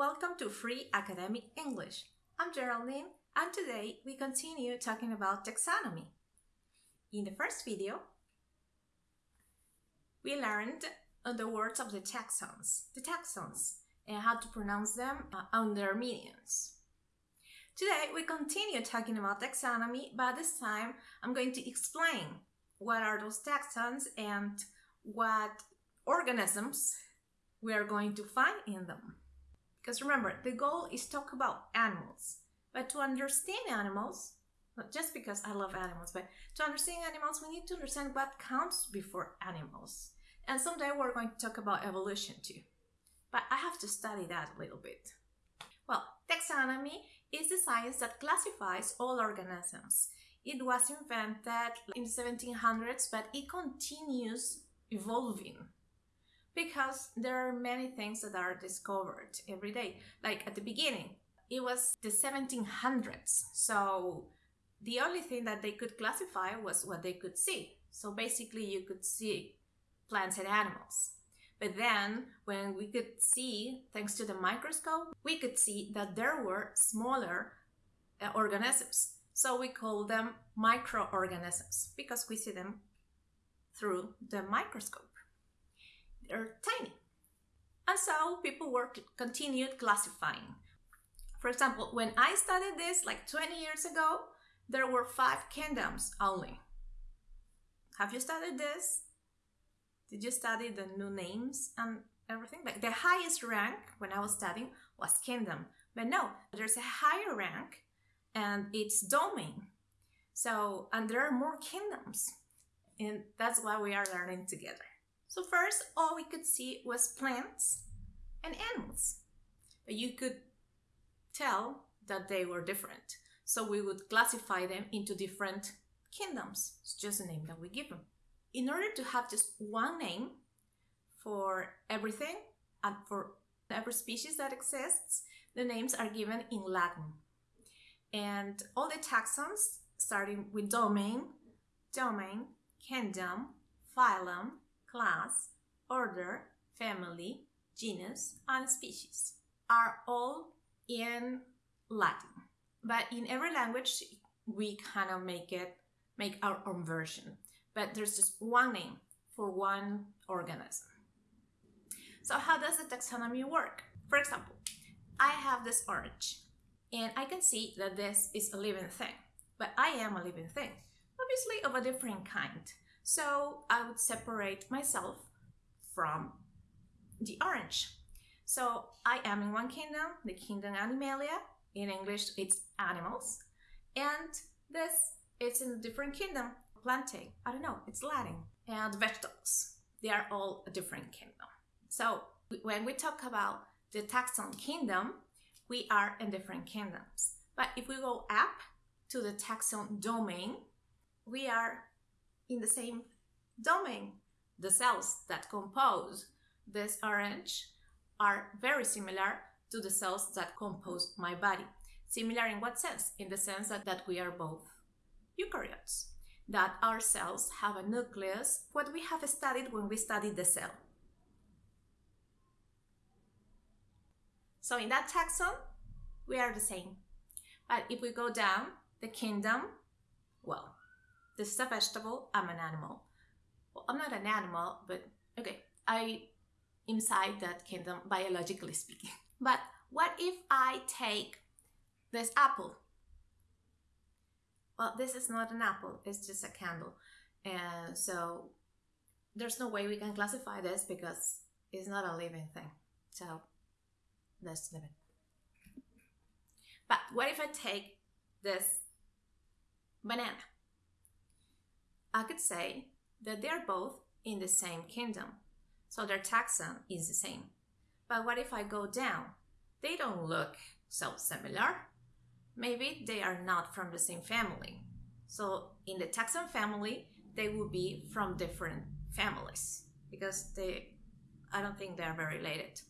Welcome to Free Academic English. I'm Geraldine and today we continue talking about taxonomy. In the first video, we learned the words of the taxons, the taxons, and how to pronounce them uh, and their meanings. Today we continue talking about taxonomy, but this time I'm going to explain what are those taxons and what organisms we are going to find in them. Because remember, the goal is talk about animals. But to understand animals, not just because I love animals, but to understand animals, we need to understand what comes before animals. And someday we're going to talk about evolution too. But I have to study that a little bit. Well, taxonomy is the science that classifies all organisms. It was invented in the 1700s, but it continues evolving because there are many things that are discovered every day. Like at the beginning, it was the 1700s. So the only thing that they could classify was what they could see. So basically, you could see plants and animals. But then, when we could see, thanks to the microscope, we could see that there were smaller uh, organisms. So we call them microorganisms because we see them through the microscope are tiny. And so people were continued classifying. For example, when I studied this like 20 years ago, there were five kingdoms only. Have you studied this? Did you study the new names and everything? Like the highest rank when I was studying was kingdom. But no, there's a higher rank and it's domain. So, and there are more kingdoms. And that's why we are learning together. So first, all we could see was plants and animals. But you could tell that they were different. So we would classify them into different kingdoms. It's just a name that we give them. In order to have just one name for everything and for every species that exists, the names are given in Latin. And all the taxons, starting with domain, domain, kingdom, phylum, class, order, family, genus, and species are all in Latin. But in every language, we kind of make it, make our own version. But there's just one name for one organism. So how does the taxonomy work? For example, I have this orange and I can see that this is a living thing, but I am a living thing, obviously of a different kind. So I would separate myself from the orange. So I am in one kingdom, the kingdom Animalia. In English, it's animals. And this it's in a different kingdom, plantae. I don't know, it's Latin. And vegetables. They are all a different kingdom. So when we talk about the taxon kingdom, we are in different kingdoms. But if we go up to the taxon domain, we are in the same domain. The cells that compose this orange are very similar to the cells that compose my body. Similar in what sense? In the sense that, that we are both eukaryotes, that our cells have a nucleus, what we have studied when we studied the cell. So in that taxon, we are the same. But if we go down the kingdom, well, this is a vegetable, I'm an animal. Well, I'm not an animal, but okay, I inside that kingdom biologically speaking. But what if I take this apple? Well, this is not an apple, it's just a candle. And so there's no way we can classify this because it's not a living thing. So let's leave it. But what if I take this banana? I could say that they're both in the same kingdom, so their taxon is the same. But what if I go down? They don't look so similar. Maybe they are not from the same family. So in the taxon family, they would be from different families because they, I don't think they are very related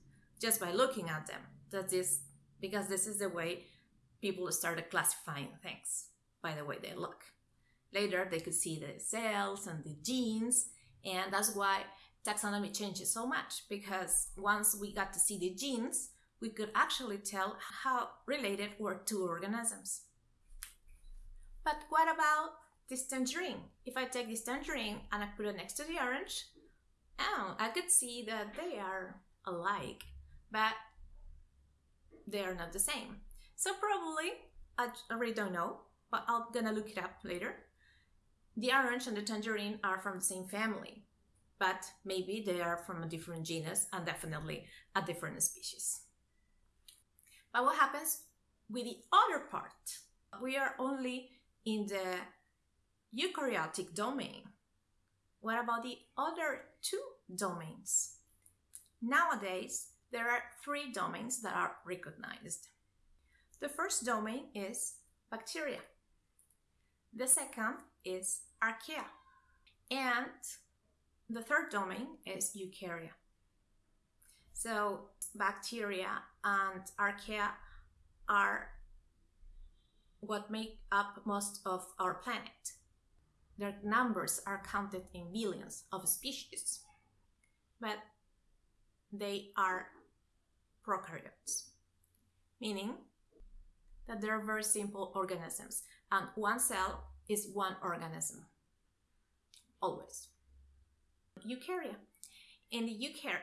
just by looking at them. That is because this is the way people started classifying things by the way they look. Later, they could see the cells and the genes, and that's why taxonomy changes so much because once we got to see the genes, we could actually tell how related were two organisms. But what about this tangerine? If I take this tangerine and I put it next to the orange, oh, I could see that they are alike, but they are not the same. So probably, I already don't know, but I'm gonna look it up later. The orange and the tangerine are from the same family, but maybe they are from a different genus and definitely a different species. But what happens with the other part? We are only in the eukaryotic domain. What about the other two domains? Nowadays, there are three domains that are recognized. The first domain is bacteria. The second is archaea. And the third domain is eukarya. So bacteria and archaea are what make up most of our planet. Their numbers are counted in billions of species, but they are prokaryotes, meaning that they're very simple organisms, and one cell is one organism. Always. Eukarya. In the eukarya,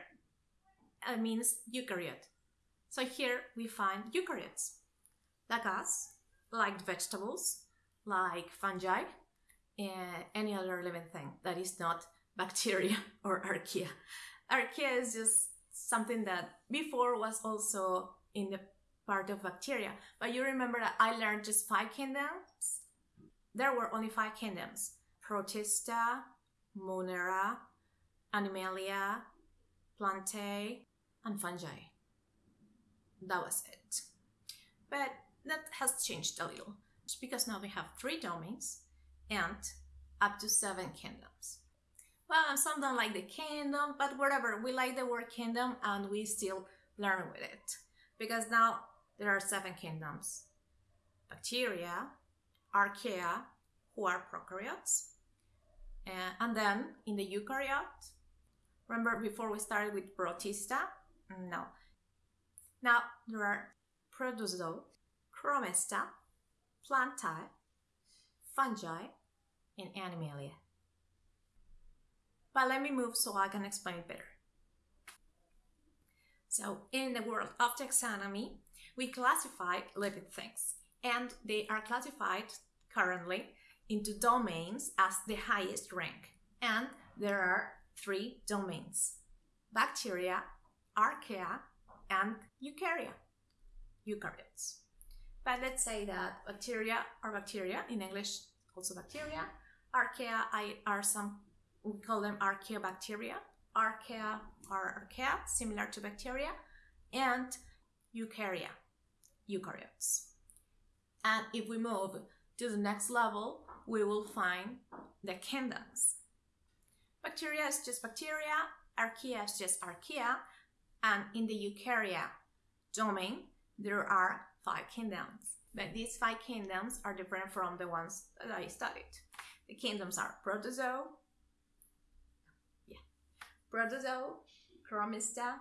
it uh, means eukaryote. So here we find eukaryotes, like us, like vegetables, like fungi, and any other living thing that is not bacteria or archaea. Archaea is just something that before was also in the part of bacteria. But you remember that I learned just five kingdoms? There were only five kingdoms. Protista, Monera, Animalia, Plantae, and Fungi. That was it. But that has changed a little because now we have three domains and up to seven kingdoms. Well, some don't like the kingdom, but whatever, we like the word kingdom and we still learn with it. Because now there are seven kingdoms bacteria, archaea, who are prokaryotes, uh, and then in the eukaryote, remember before we started with protista? No. Now there are protozoa, chromista, plantae, fungi, and animalia. But let me move so I can explain it better. So, in the world of taxonomy, we classify living things, and they are classified currently into domains as the highest rank. And there are three domains bacteria, archaea, and eukarya, eukaryotes. But let's say that bacteria are bacteria, in English, also bacteria. Archaea I, are some, we call them archaeobacteria. Archaea are archaea, similar to bacteria. And eukarya, eukaryotes. And if we move to the next level, we will find the kingdoms. Bacteria is just bacteria, archaea is just archaea, and in the eukarya domain, there are five kingdoms. But these five kingdoms are different from the ones that I studied. The kingdoms are protozoa, protozoa, chromista,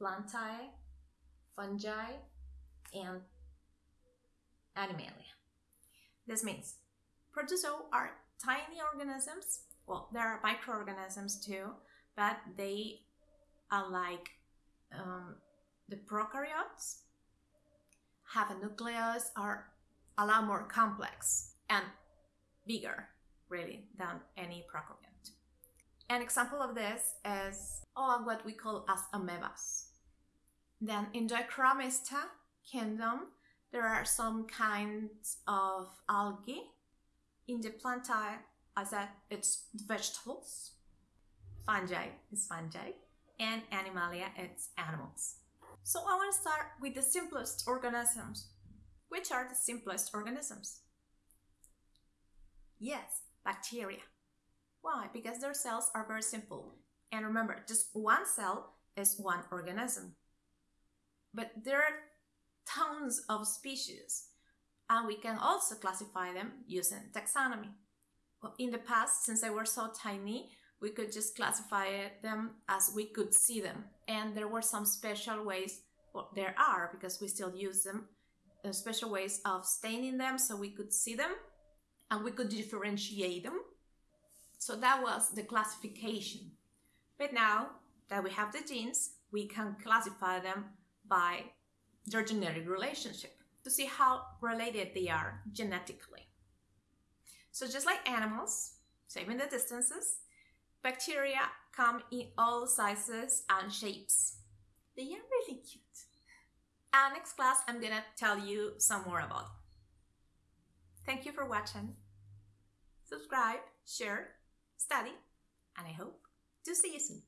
plantae, fungi, and animalia. This means protozoa are tiny organisms. Well, there are microorganisms too, but they are like um, the prokaryotes have a nucleus are a lot more complex and bigger really than any prokaryote. An example of this is oh, what we call as amoebas. Then in the Chromista kingdom, there are some kinds of algae. In the plantae, I said it's vegetables. Fungi is fungi. And animalia, it's animals. So I want to start with the simplest organisms. Which are the simplest organisms? Yes, bacteria. Why? Because their cells are very simple. And remember, just one cell is one organism. But there are tons of species, and we can also classify them using taxonomy. In the past, since they were so tiny, we could just classify them as we could see them, and there were some special ways Well, there are because we still use them. Uh, special ways of staining them so we could see them and we could differentiate them. So that was the classification. But now that we have the genes, we can classify them by their genetic relationship to see how related they are genetically. So just like animals, saving the distances, bacteria come in all sizes and shapes. They are really cute. And next class, I'm gonna tell you some more about them. Thank you for watching. Subscribe, share, study, and I hope to see you soon.